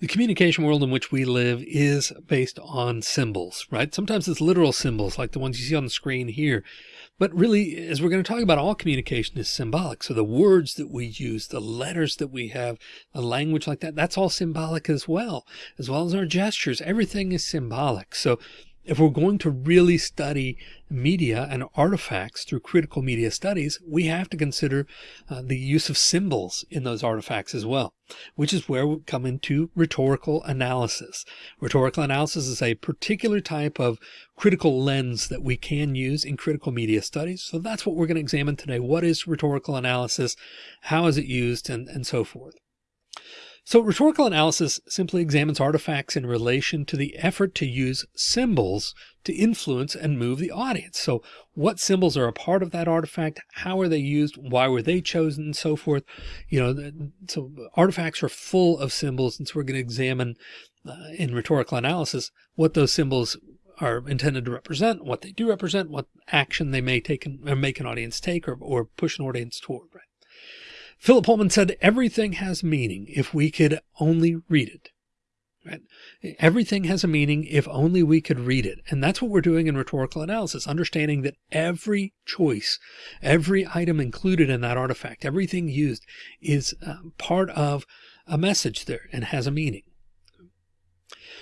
The communication world in which we live is based on symbols, right? Sometimes it's literal symbols like the ones you see on the screen here. But really, as we're going to talk about, all communication is symbolic. So the words that we use, the letters that we have, the language like that, that's all symbolic as well, as well as our gestures. Everything is symbolic. So if we're going to really study media and artifacts through critical media studies, we have to consider uh, the use of symbols in those artifacts as well, which is where we come into rhetorical analysis. Rhetorical analysis is a particular type of critical lens that we can use in critical media studies. So that's what we're going to examine today. What is rhetorical analysis? How is it used and, and so forth. So rhetorical analysis simply examines artifacts in relation to the effort to use symbols to influence and move the audience. So what symbols are a part of that artifact? How are they used? Why were they chosen? And so forth. You know, so artifacts are full of symbols. And so we're going to examine uh, in rhetorical analysis what those symbols are intended to represent, what they do represent, what action they may take or make an audience take or, or push an audience toward, right? Philip Pullman said everything has meaning if we could only read it. Right? Everything has a meaning if only we could read it. And that's what we're doing in rhetorical analysis, understanding that every choice, every item included in that artifact, everything used is uh, part of a message there and has a meaning.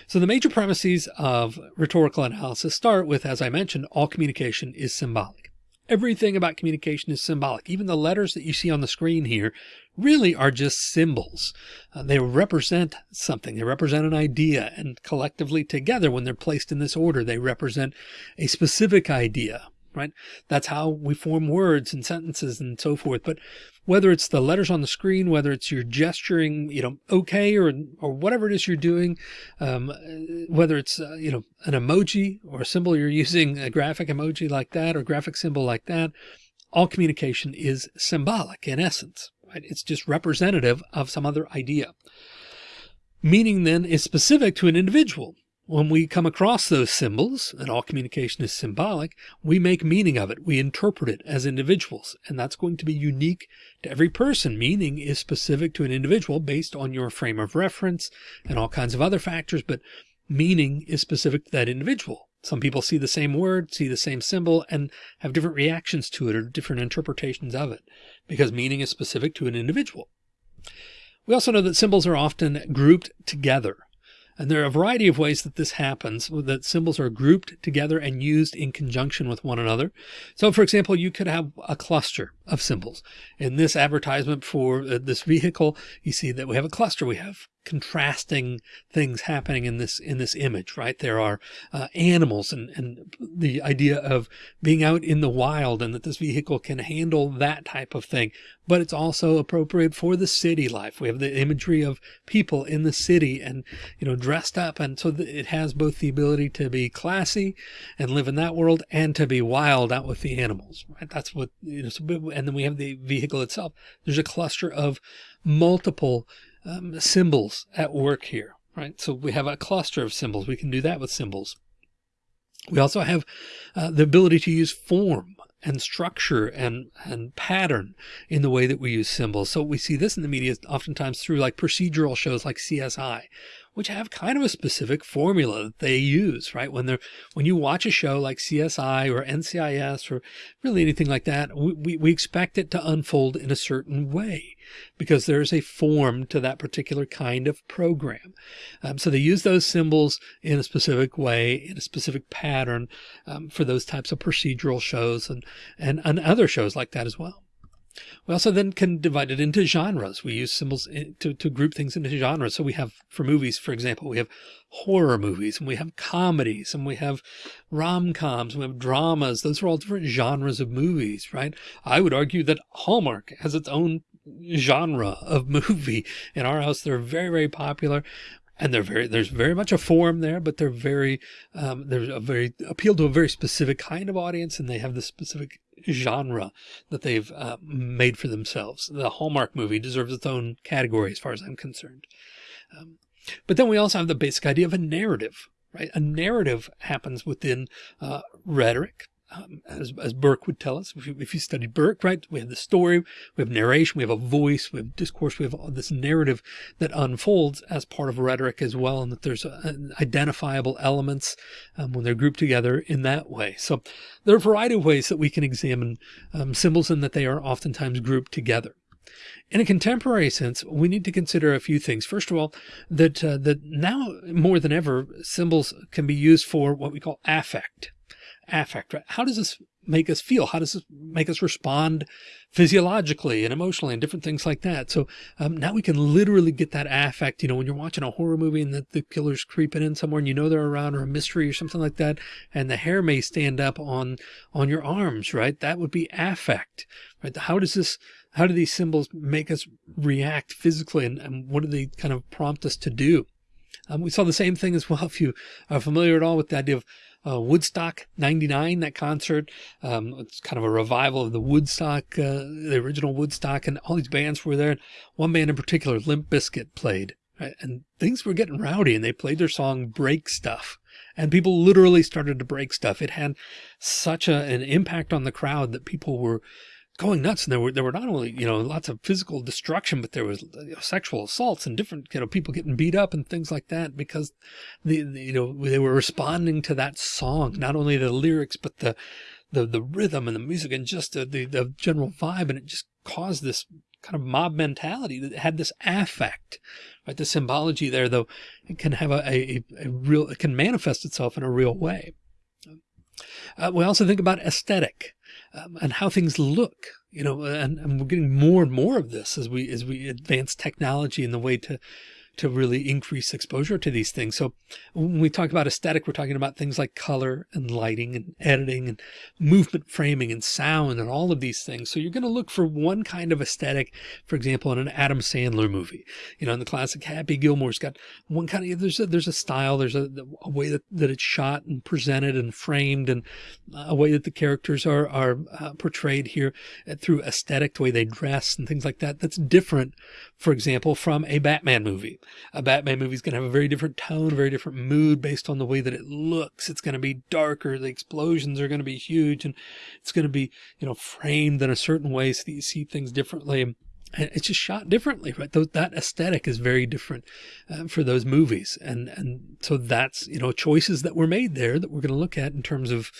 So the major premises of rhetorical analysis start with, as I mentioned, all communication is symbolic. Everything about communication is symbolic. Even the letters that you see on the screen here really are just symbols. Uh, they represent something. They represent an idea and collectively together when they're placed in this order, they represent a specific idea right? That's how we form words and sentences and so forth. But whether it's the letters on the screen, whether it's your gesturing, you know, okay, or, or whatever it is you're doing, um, whether it's, uh, you know, an emoji or a symbol you're using, a graphic emoji like that, or graphic symbol like that, all communication is symbolic in essence, right? It's just representative of some other idea. Meaning then is specific to an individual when we come across those symbols and all communication is symbolic, we make meaning of it. We interpret it as individuals, and that's going to be unique to every person. Meaning is specific to an individual based on your frame of reference and all kinds of other factors, but meaning is specific to that individual. Some people see the same word, see the same symbol, and have different reactions to it or different interpretations of it because meaning is specific to an individual. We also know that symbols are often grouped together and there are a variety of ways that this happens, that symbols are grouped together and used in conjunction with one another. So for example, you could have a cluster of symbols. In this advertisement for uh, this vehicle, you see that we have a cluster. We have contrasting things happening in this in this image, right? There are uh, animals and, and the idea of being out in the wild and that this vehicle can handle that type of thing. But it's also appropriate for the city life. We have the imagery of people in the city and, you know, dressed up. And so it has both the ability to be classy and live in that world and to be wild out with the animals, right? That's what, you know, and then we have the vehicle itself. There's a cluster of multiple um, symbols at work here, right? So we have a cluster of symbols. We can do that with symbols. We also have uh, the ability to use form and structure and, and pattern in the way that we use symbols. So we see this in the media oftentimes through like procedural shows like CSI, which have kind of a specific formula that they use, right? When they're, when you watch a show like CSI or NCIS or really anything like that, we, we expect it to unfold in a certain way because there's a form to that particular kind of program. Um, so they use those symbols in a specific way, in a specific pattern um, for those types of procedural shows and, and, and other shows like that as well. We also then can divide it into genres. We use symbols to, to group things into genres. So we have for movies, for example, we have horror movies and we have comedies and we have rom-coms, we have dramas. Those are all different genres of movies, right? I would argue that Hallmark has its own genre of movie. In our house, they're very, very popular and they're very there's very much a form there but they're very um, there's a very appeal to a very specific kind of audience and they have the specific genre that they've uh, made for themselves. The Hallmark movie deserves its own category as far as I'm concerned. Um, but then we also have the basic idea of a narrative, right? A narrative happens within uh, rhetoric um, as, as Burke would tell us, if you, if you studied Burke, right, we have the story, we have narration, we have a voice, we have discourse, we have all this narrative that unfolds as part of rhetoric as well. And that there's a, identifiable elements um, when they're grouped together in that way. So there are a variety of ways that we can examine um, symbols and that they are oftentimes grouped together. In a contemporary sense, we need to consider a few things. First of all, that uh, that now more than ever, symbols can be used for what we call affect affect, right? How does this make us feel? How does this make us respond physiologically and emotionally and different things like that? So um, now we can literally get that affect, you know, when you're watching a horror movie and the, the killer's creeping in somewhere and you know they're around or a mystery or something like that, and the hair may stand up on, on your arms, right? That would be affect, right? How does this, how do these symbols make us react physically and, and what do they kind of prompt us to do? Um, we saw the same thing as well. If you are familiar at all with the idea of uh, Woodstock 99, that concert. Um, it's kind of a revival of the Woodstock, uh, the original Woodstock, and all these bands were there. One band in particular, Limp Bizkit, played. Right? And things were getting rowdy, and they played their song Break Stuff. And people literally started to break stuff. It had such a, an impact on the crowd that people were going nuts. And there were, there were not only, you know, lots of physical destruction, but there was you know, sexual assaults and different, you know, people getting beat up and things like that because the, the, you know, they were responding to that song, not only the lyrics, but the, the, the rhythm and the music and just the, the, the general vibe. And it just caused this kind of mob mentality that had this affect, right? The symbology there, though, it can have a, a, a real, it can manifest itself in a real way. Uh, we also think about aesthetic um, and how things look, you know, and, and we're getting more and more of this as we, as we advance technology in the way to, to really increase exposure to these things. So when we talk about aesthetic, we're talking about things like color and lighting and editing and movement framing and sound and all of these things. So you're going to look for one kind of aesthetic, for example, in an Adam Sandler movie, you know, in the classic Happy Gilmore's got one kind of, there's a, there's a style, there's a, a way that, that it's shot and presented and framed and a way that the characters are, are uh, portrayed here uh, through aesthetic, the way they dress and things like that. That's different, for example, from a Batman movie a Batman movie is going to have a very different tone, a very different mood based on the way that it looks. It's going to be darker. The explosions are going to be huge and it's going to be, you know, framed in a certain way so that you see things differently and it's just shot differently, right? That aesthetic is very different uh, for those movies. And, and so that's, you know, choices that were made there that we're going to look at in terms of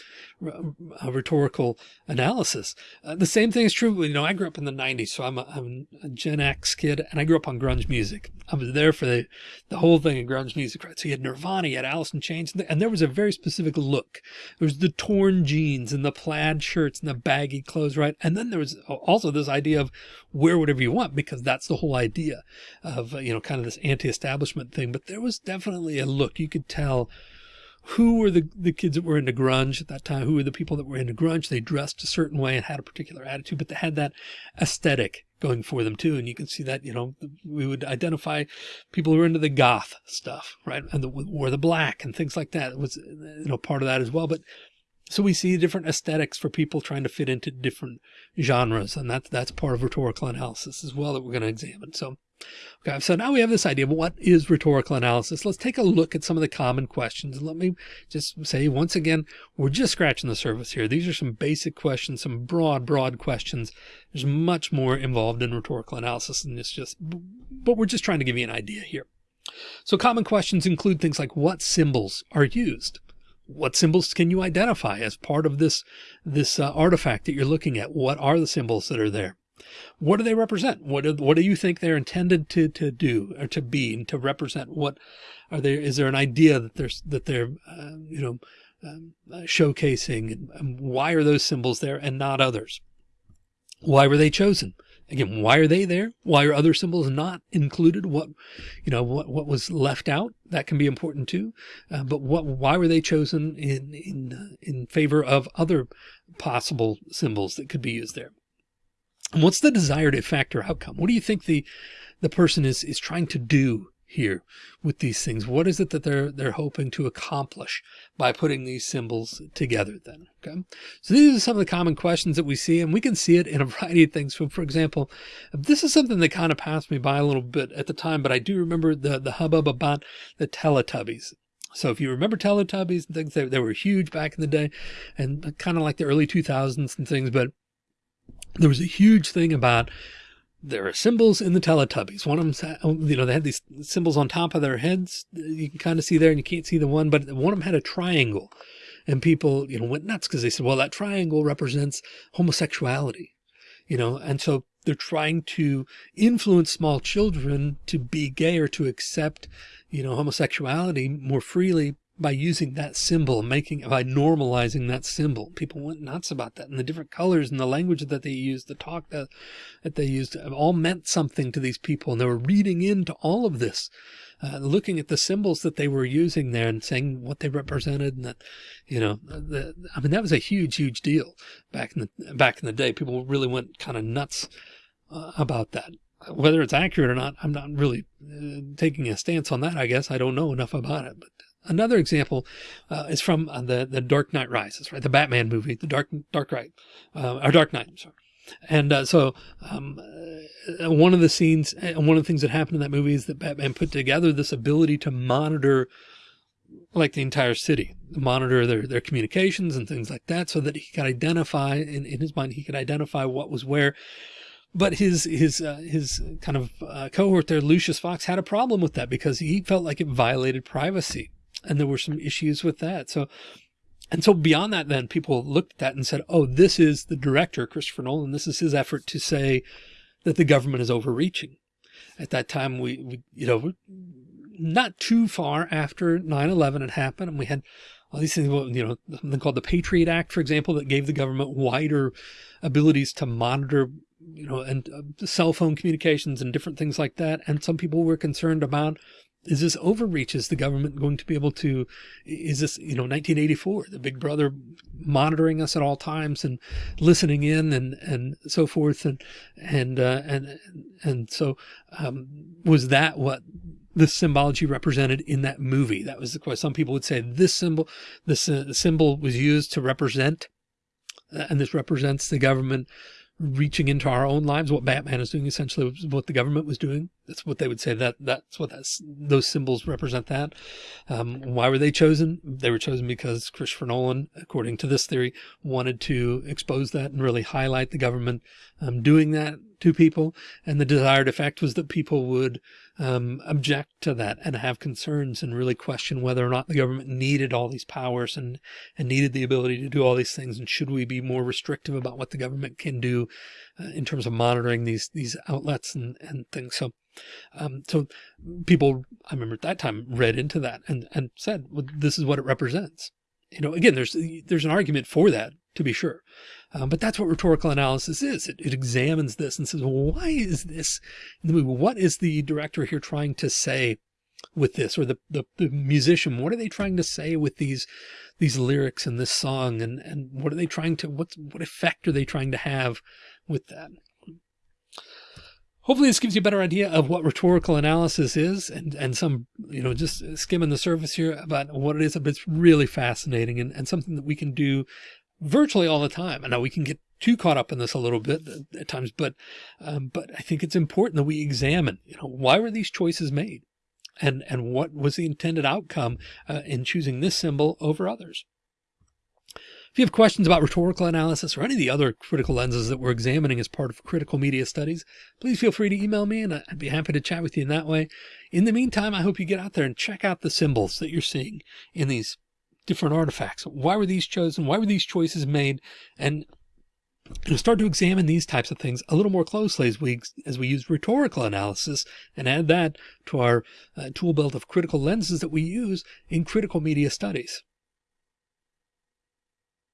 uh, rhetorical analysis. Uh, the same thing is true. You know, I grew up in the nineties, so I'm a, I'm a Gen X kid and I grew up on grunge music. I was there for the, the whole thing in grunge music, right? So you had Nirvana, you had Alice in Chains, and there was a very specific look. There was the torn jeans and the plaid shirts and the baggy clothes, right? And then there was also this idea of wear whatever you want because that's the whole idea of, uh, you know, kind of this anti-establishment thing. But there was definitely a look you could tell who were the, the kids that were into grunge at that time? Who were the people that were into grunge? They dressed a certain way and had a particular attitude, but they had that aesthetic going for them too. And you can see that, you know, we would identify people who were into the goth stuff, right? And the, wore the black and things like that. It was, you know, part of that as well. But so we see different aesthetics for people trying to fit into different genres. And that's, that's part of rhetorical analysis as well that we're going to examine. So, okay. So now we have this idea of what is rhetorical analysis. Let's take a look at some of the common questions. Let me just say once again, we're just scratching the surface here. These are some basic questions, some broad, broad questions. There's much more involved in rhetorical analysis than this just, but we're just trying to give you an idea here. So common questions include things like what symbols are used? What symbols can you identify as part of this, this uh, artifact that you're looking at? What are the symbols that are there? What do they represent? What do, what do you think they're intended to, to do or to be and to represent? What are there? Is there an idea that there's, that they're, uh, you know, um, uh, showcasing and, and why are those symbols there and not others? Why were they chosen? Again, why are they there? Why are other symbols not included? What, you know, what, what was left out? That can be important too. Uh, but what, why were they chosen in, in, uh, in favor of other possible symbols that could be used there? And what's the desired effect or outcome? What do you think the, the person is, is trying to do here with these things? What is it that they're, they're hoping to accomplish by putting these symbols together then? Okay. So these are some of the common questions that we see, and we can see it in a variety of things. So for example, this is something that kind of passed me by a little bit at the time, but I do remember the, the hubbub about the Teletubbies. So if you remember Teletubbies and things, they, they were huge back in the day and kind of like the early 2000s and things, but there was a huge thing about there are symbols in the Teletubbies. One of them, you know, they had these symbols on top of their heads. You can kind of see there and you can't see the one, but one of them had a triangle and people, you know, went nuts because they said, well, that triangle represents homosexuality, you know, and so they're trying to influence small children to be gay or to accept, you know, homosexuality more freely by using that symbol, making by normalizing that symbol. People went nuts about that and the different colors and the language that they used, the talk that, that they used all meant something to these people. And they were reading into all of this, uh, looking at the symbols that they were using there and saying what they represented. And that, you know, the, I mean, that was a huge, huge deal back in the, back in the day. People really went kind of nuts uh, about that whether it's accurate or not, I'm not really uh, taking a stance on that. I guess I don't know enough about it, but Another example uh, is from uh, the the Dark Knight Rises, right? The Batman movie, the Dark Dark Knight, uh, or Dark Knight. I'm Sorry. And uh, so um, uh, one of the scenes, uh, one of the things that happened in that movie is that Batman put together this ability to monitor like the entire city, monitor their, their communications and things like that so that he could identify in, in his mind, he could identify what was where. But his his uh, his kind of uh, cohort there, Lucius Fox, had a problem with that because he felt like it violated privacy and there were some issues with that. So, and so beyond that, then people looked at that and said, oh, this is the director, Christopher Nolan. This is his effort to say that the government is overreaching. At that time, we, we you know, not too far after 9-11 had happened and we had all these things, you know, something called the Patriot Act, for example, that gave the government wider abilities to monitor, you know, and uh, cell phone communications and different things like that. And some people were concerned about is this overreach? Is the government going to be able to, is this, you know, 1984, the big brother monitoring us at all times and listening in and, and so forth. And, and, uh, and, and so, um, was that what the symbology represented in that movie? That was the question. Some people would say this symbol, this uh, symbol was used to represent, uh, and this represents the government reaching into our own lives. What Batman is doing essentially was what the government was doing. That's what they would say that that's what that's, those symbols represent that. Um, why were they chosen? They were chosen because Christopher Nolan, according to this theory, wanted to expose that and really highlight the government um, doing that to people. And the desired effect was that people would um, object to that and have concerns and really question whether or not the government needed all these powers and, and needed the ability to do all these things. And should we be more restrictive about what the government can do uh, in terms of monitoring these, these outlets and, and things. So, um, so people, I remember at that time read into that and, and said, well, this is what it represents. You know, again, there's, there's an argument for that to be sure. Um, but that's what rhetorical analysis is. It, it examines this and says, well, why is this? What is the director here trying to say with this or the, the, the, musician? What are they trying to say with these, these lyrics in this song? And, and what are they trying to, what, what effect are they trying to have with that? Hopefully this gives you a better idea of what rhetorical analysis is and, and some, you know, just skimming the surface here about what it is, but it's really fascinating and, and something that we can do virtually all the time. I know we can get too caught up in this a little bit at times, but, um, but I think it's important that we examine, you know, why were these choices made and, and what was the intended outcome uh, in choosing this symbol over others? If you have questions about rhetorical analysis or any of the other critical lenses that we're examining as part of critical media studies, please feel free to email me and I'd be happy to chat with you in that way. In the meantime, I hope you get out there and check out the symbols that you're seeing in these different artifacts. Why were these chosen? Why were these choices made? And you know, start to examine these types of things a little more closely as we as we use rhetorical analysis and add that to our uh, tool belt of critical lenses that we use in critical media studies.